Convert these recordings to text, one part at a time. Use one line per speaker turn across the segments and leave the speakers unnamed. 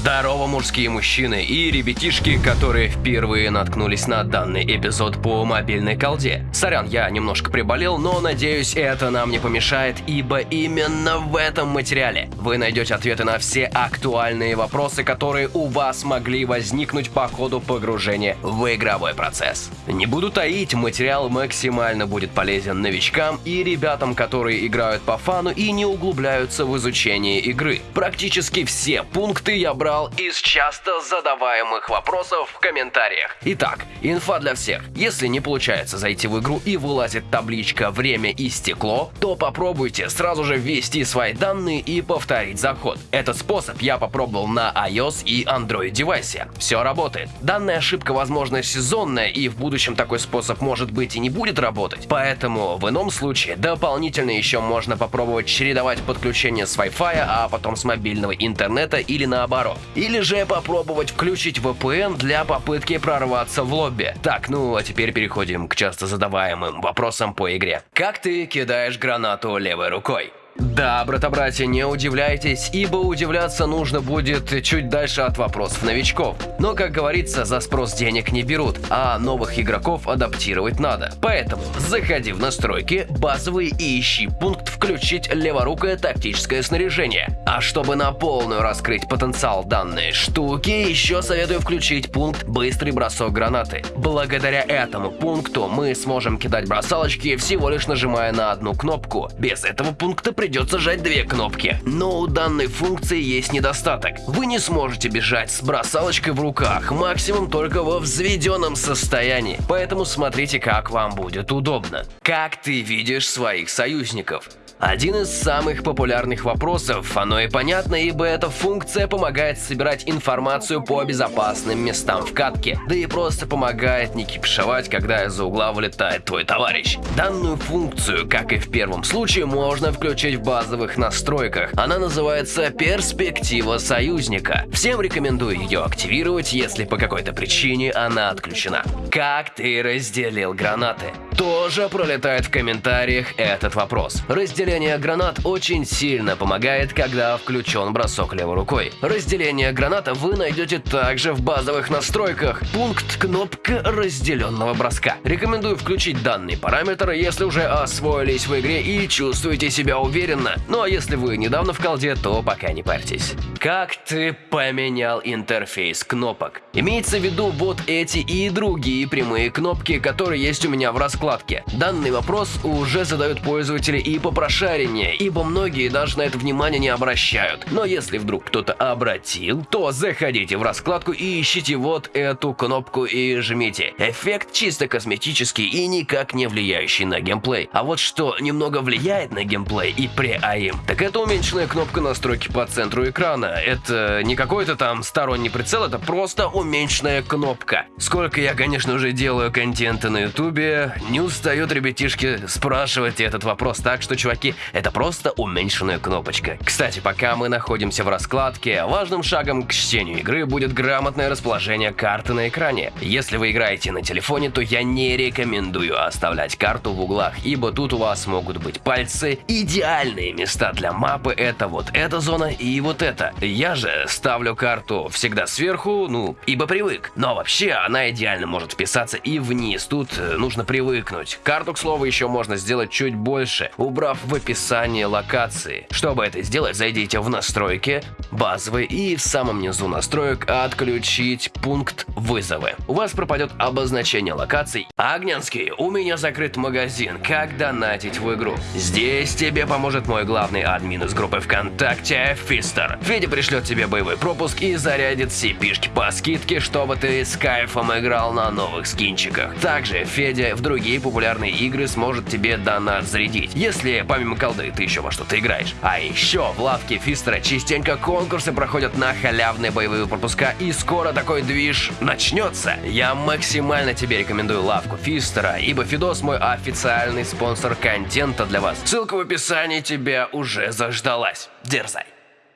Здорово, мужские мужчины и ребятишки, которые впервые наткнулись на данный эпизод по мобильной колде. Сорян, я немножко приболел, но надеюсь, это нам не помешает, ибо именно в этом материале вы найдете ответы на все актуальные вопросы, которые у вас могли возникнуть по ходу погружения в игровой процесс. Не буду таить, материал максимально будет полезен новичкам и ребятам, которые играют по фану и не углубляются в изучение игры. Практически все пункты я брал из часто задаваемых вопросов в комментариях. Итак, инфа для всех. Если не получается зайти в игру и вылазит табличка «Время и стекло», то попробуйте сразу же ввести свои данные и повторить заход. Этот способ я попробовал на iOS и Android девайсе. Все работает. Данная ошибка, возможно, сезонная и в будущем такой способ может быть и не будет работать. Поэтому в ином случае дополнительно еще можно попробовать чередовать подключение с Wi-Fi, а потом с мобильного интернета или наоборот. Или же попробовать включить VPN для попытки прорваться в лобби. Так, ну а теперь переходим к часто задаваемым вопросам по игре. Как ты кидаешь гранату левой рукой? Да, брата-братья, не удивляйтесь, ибо удивляться нужно будет чуть дальше от вопросов новичков. Но, как говорится, за спрос денег не берут, а новых игроков адаптировать надо. Поэтому заходи в настройки, базовые и ищи пункт «Включить леворукое тактическое снаряжение». А чтобы на полную раскрыть потенциал данной штуки, еще советую включить пункт «Быстрый бросок гранаты». Благодаря этому пункту мы сможем кидать бросалочки всего лишь нажимая на одну кнопку. Без этого пункта придется жать две кнопки. Но у данной функции есть недостаток. Вы не сможете бежать с бросалочкой в руках, максимум только во взведенном состоянии. Поэтому смотрите, как вам будет удобно. Как ты видишь своих союзников? Один из самых популярных вопросов, оно и понятно, ибо эта функция помогает собирать информацию по безопасным местам в катке, да и просто помогает не кипишевать, когда из-за угла вылетает твой товарищ. Данную функцию, как и в первом случае, можно включить в базовых настройках. Она называется «Перспектива союзника». Всем рекомендую ее активировать, если по какой-то причине она отключена. Как ты разделил гранаты? Тоже пролетает в комментариях этот вопрос. Разделение гранат очень сильно помогает, когда включен бросок левой рукой. Разделение граната вы найдете также в базовых настройках. Пункт кнопка разделенного броска. Рекомендую включить данный параметр, если уже освоились в игре и чувствуете себя уверенно. Ну а если вы недавно в колде, то пока не парьтесь. Как ты поменял интерфейс кнопок? Имеется в виду вот эти и другие прямые кнопки, которые есть у меня в раскладке. Данный вопрос уже задают пользователи и попрошайки шарение, ибо многие даже на это внимание не обращают. Но если вдруг кто-то обратил, то заходите в раскладку и ищите вот эту кнопку и жмите. Эффект чисто косметический и никак не влияющий на геймплей. А вот что немного влияет на геймплей и при АИМ, так это уменьшенная кнопка настройки по центру экрана. Это не какой-то там сторонний прицел, это просто уменьшенная кнопка. Сколько я, конечно, уже делаю контента на ютубе, не устают ребятишки спрашивать этот вопрос, так что, чуваки, это просто уменьшенная кнопочка. Кстати, пока мы находимся в раскладке, важным шагом к чтению игры будет грамотное расположение карты на экране. Если вы играете на телефоне, то я не рекомендую оставлять карту в углах, ибо тут у вас могут быть пальцы. Идеальные места для мапы это вот эта зона и вот эта. Я же ставлю карту всегда сверху, ну, ибо привык. Но вообще она идеально может вписаться и вниз, тут э, нужно привыкнуть. Карту, к слову, еще можно сделать чуть больше, убрав в описании локации. Чтобы это сделать, зайдите в настройки, базовые и в самом низу настроек отключить пункт вызовы. У вас пропадет обозначение локаций. Огнянский, у меня закрыт магазин, как донатить в игру. Здесь тебе поможет мой главный админ из группы ВКонтакте, Фистер. Федя пришлет тебе боевой пропуск и зарядит все пишки по скидке, чтобы ты с кайфом играл на новых скинчиках. Также Федя в другие популярные игры сможет тебе донат зарядить, если помимо колды ты еще во что-то играешь. А еще в лавке Фистера частенько конкурсы проходят на халявные боевые пропуска, и скоро такой движ начнется. Я максимально тебе рекомендую лавку Фистера, ибо Фидос мой официальный спонсор контента для вас. Ссылка в описании тебя уже заждалась. Дерзай!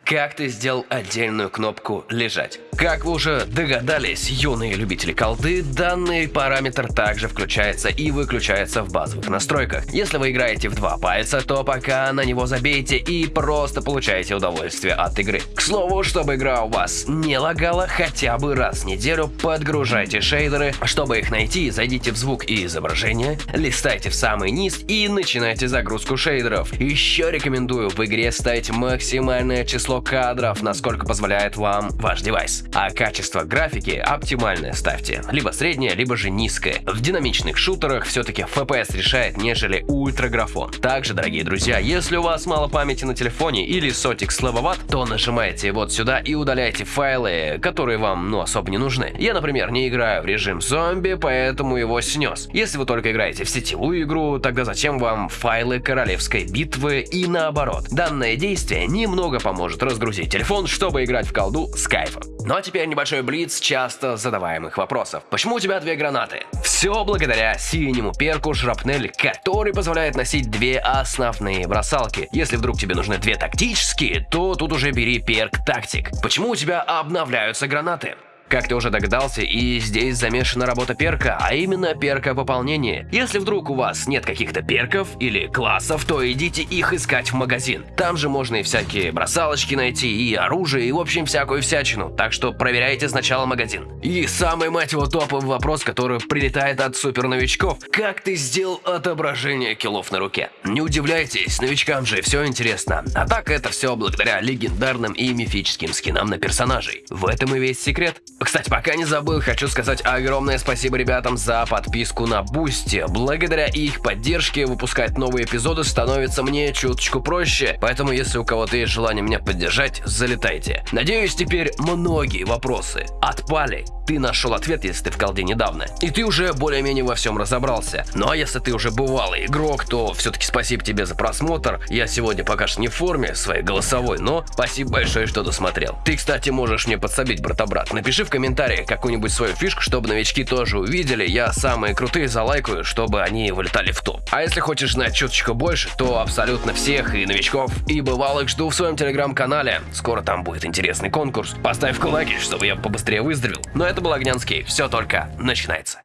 Как ты сделал отдельную кнопку «Лежать»? Как вы уже догадались, юные любители колды, данный параметр также включается и выключается в базовых настройках. Если вы играете в два пальца, то пока на него забейте и просто получаете удовольствие от игры. К слову, чтобы игра у вас не лагала, хотя бы раз в неделю подгружайте шейдеры. Чтобы их найти, зайдите в звук и изображение, листайте в самый низ и начинайте загрузку шейдеров. Еще рекомендую в игре ставить максимальное число кадров, насколько позволяет вам ваш девайс а качество графики оптимальное ставьте, либо среднее, либо же низкое. В динамичных шутерах все-таки FPS решает, нежели ультраграфон. Также, дорогие друзья, если у вас мало памяти на телефоне или сотик слабоват, то нажимаете вот сюда и удаляйте файлы, которые вам ну особо не нужны. Я, например, не играю в режим зомби, поэтому его снес. Если вы только играете в сетевую игру, тогда зачем вам файлы королевской битвы и наоборот. Данное действие немного поможет разгрузить телефон, чтобы играть в колду с кайфом. Ну а теперь небольшой блиц часто задаваемых вопросов. Почему у тебя две гранаты? Все благодаря синему перку шрапнель, который позволяет носить две основные бросалки. Если вдруг тебе нужны две тактические, то тут уже бери перк тактик. Почему у тебя обновляются гранаты? Как ты уже догадался, и здесь замешана работа перка, а именно перка пополнения. Если вдруг у вас нет каких-то перков или классов, то идите их искать в магазин. Там же можно и всякие бросалочки найти, и оружие, и в общем всякую всячину. Так что проверяйте сначала магазин. И самый, мать его, топовый вопрос, который прилетает от супер новичков. Как ты сделал отображение киллов на руке? Не удивляйтесь, новичкам же все интересно. А так это все благодаря легендарным и мифическим скинам на персонажей. В этом и весь секрет. Кстати, пока не забыл, хочу сказать огромное спасибо ребятам за подписку на Boosty. Благодаря их поддержке выпускать новые эпизоды становится мне чуточку проще, поэтому если у кого-то есть желание меня поддержать, залетайте. Надеюсь, теперь многие вопросы отпали. Ты нашел ответ, если ты в колде недавно. И ты уже более-менее во всем разобрался. Ну а если ты уже бывалый игрок, то все-таки спасибо тебе за просмотр. Я сегодня пока что не в форме своей голосовой, но спасибо большое, что досмотрел. Ты, кстати, можешь мне подсобить, брата-брат. Напиши в комментариях какую-нибудь свою фишку, чтобы новички тоже увидели. Я самые крутые залайкаю, чтобы они вылетали в топ. А если хочешь знать чуточку больше, то абсолютно всех и новичков, и бывалых жду в своем телеграм-канале. Скоро там будет интересный конкурс. Поставь лайки, чтобы я побыстрее выздоровел. Но это был Огнянский. Все только начинается.